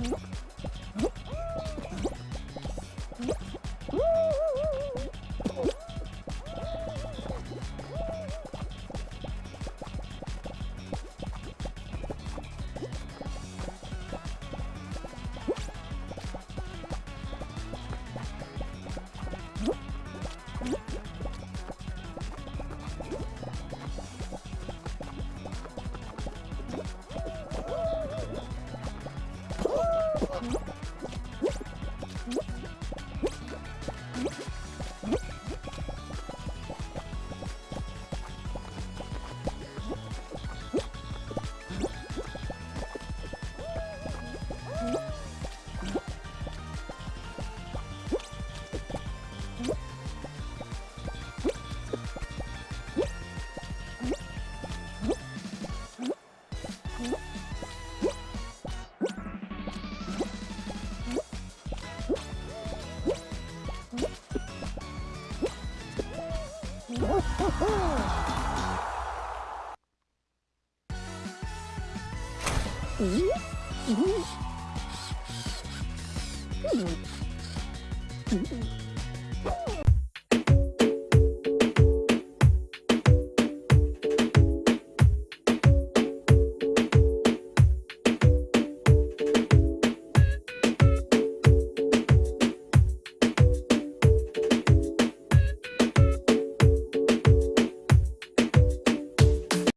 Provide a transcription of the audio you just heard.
응? Mm-hmm.